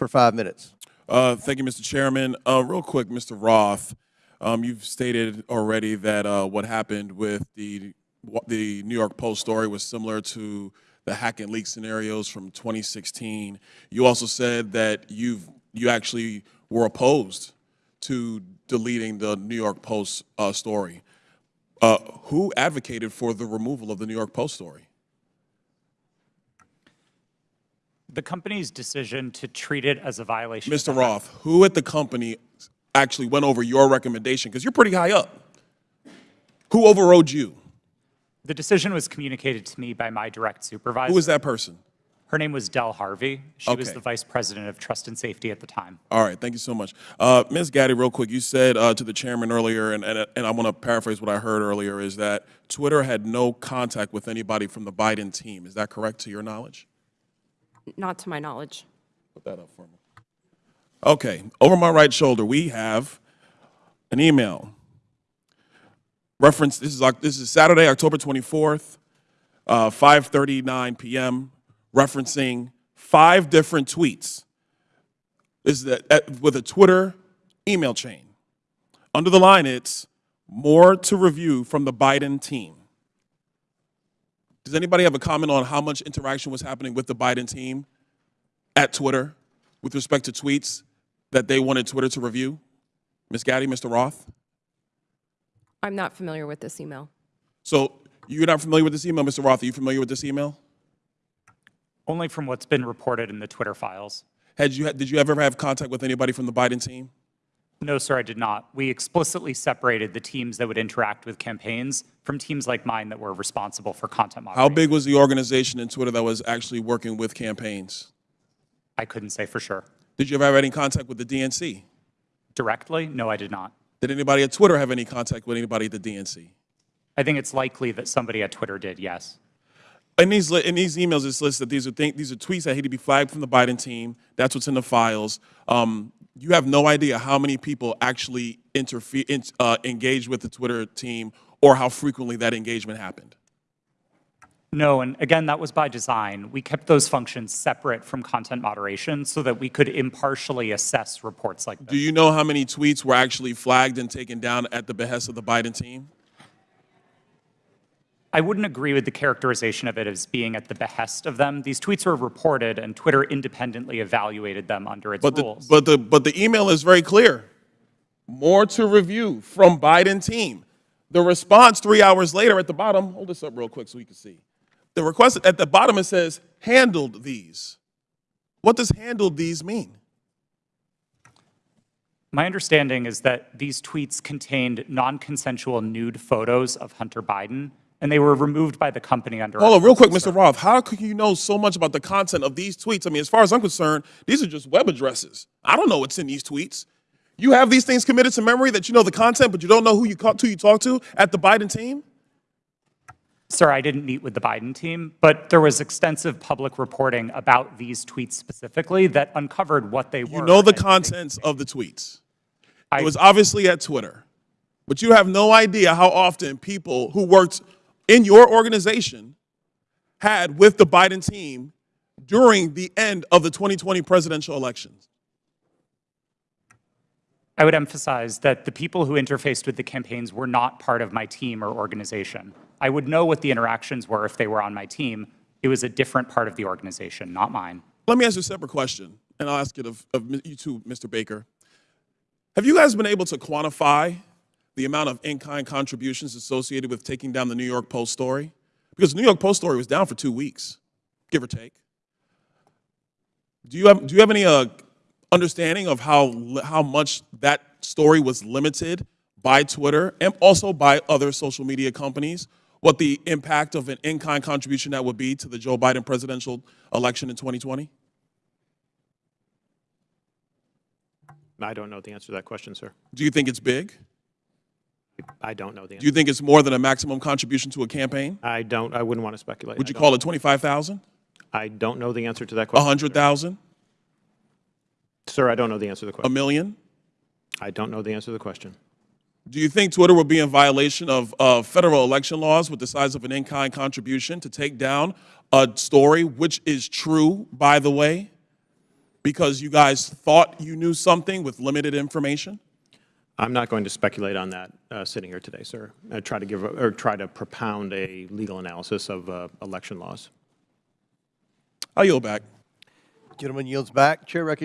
for five minutes. Uh, Thank you, Mr. Chairman. Uh, Real quick, Mr. Roth, um, you've stated already that uh, what happened with the, the New York Post story was similar to the hack and leak scenarios from 2016. You also said that you've, you actually were opposed to deleting the New York Post uh, story. Uh, Who advocated for the removal of the New York Post story? The company's decision to treat it as a violation. Mr. Roth, who at the company actually went over your recommendation? Because you're pretty high up. Who overrode you? The decision was communicated to me by my direct supervisor. Who was that person? Her name was Del Harvey. She was the vice president of trust and safety at the time. All right, thank you so much. Uh, Ms. Gadde, real quick, you said uh, to the chairman earlier, and, and, and I want to paraphrase what I heard earlier, is that Twitter had no contact with anybody from the Biden team. Is that correct to your knowledge? Not to my knowledge. Put that up for me. Okay, over my right shoulder, we have an email. Reference, this is, this is Saturday, October 24th, uh, 5:39 PM, referencing five different tweets. This is the- at- with a Twitter email chain. Under the line, it's more to review from the Biden team. Does anybody have a comment on how much interaction was happening with the Biden team at Twitter with respect to tweets that they wanted Twitter to review? Ms. Gadde, Mr. Roth? I'm not familiar with this email. So you're not familiar with this email, Mr. Roth? Are you familiar with this email? Only from what's been reported in the Twitter files. Had you, did you ever have contact with anybody from the Biden team? No, sir, I did not. We explicitly separated the teams that would interact with campaigns from teams like mine that were responsible for content moderation. How big was the organization in Twitter that was actually working with campaigns? I couldn't say for sure. Did you ever have any contact with the DNC? Directly? No, I did not. Did anybody at Twitter have any contact with anybody at the DNC? I think it's likely that somebody at Twitter did, yes. In these, in these emails, it's listed, that these are, these are tweets that had to be flagged from the Biden team. That's what's in the files. Um, you have no idea how many people actually interfere, in, uh, engage with the Twitter team or how frequently that engagement happened. No, and again, that was by design. We kept those functions separate from content moderation so that we could impartially assess reports like this. Do you know how many tweets were actually flagged and taken down at the behest of the Biden team? I wouldn't agree with the characterization of it as being at the behest of them. These tweets were reported, and Twitter independently evaluated them under its But the, rules. but the, but the email is very clear. More to review from Biden team. The response three hours later at the bottom, hold this up real quick so we can see. The request at the bottom, it says, handled these. What does handled these mean? My understanding is that these tweets contained non-consensual nude photos of Hunter Biden, and they were removed by the company under. Hold on, real quick, Mr. Roth. How could you know so much about the content of these tweets? I mean, as far as I'm concerned, these are just web addresses. I don't know what's in these tweets. You have these things committed to memory that you know the content, but you don't know who you, who you talk to at the Biden team? Sir, I didn't meet with the Biden team, but there was extensive public reporting about these tweets specifically that uncovered what they were. You know the contents of the tweets. I- It was obviously at Twitter. But you have no idea how often people who worked in your organization had with the Biden team during the end of the 2020 presidential elections. I would emphasize that the people who interfaced with the campaigns were not part of my team or organization. I would know what the interactions were if they were on my team. It was a different part of the organization, not mine. Let me ask you a separate question, and I'll ask it of, of you too, Mr. Baker. Have you guys been able to quantify the amount of in-kind contributions associated with taking down the New York Post story? Because the New York Post story was down for two weeks, give or take. Do you have, do you have any uh, understanding of how, how much that story was limited by Twitter and also by other social media companies? What the impact of an in-kind contribution that would be to the Joe Biden presidential election in 2020? I don't know the answer to that question, sir. Do you think it's big? I don't know the answer. Do you think it's more than a maximum contribution to a campaign? I don't, I wouldn't want to speculate. Would you call it 25,000? I don't know the answer to that question. 100,000? Sir, I don't know the answer to the question. A million? I don't know the answer to the question. Do you think Twitter would be in violation of uh, federal election laws with the size of an in-kind contribution to take down a story, which is true, by the way? because you guys thought you knew something with limited information? I'm not going to speculate on that uh, sitting here today, sir. I try to give, a- or try to propound a legal analysis of uh, election laws. I yield back. Gentleman yields back. Chair recognizes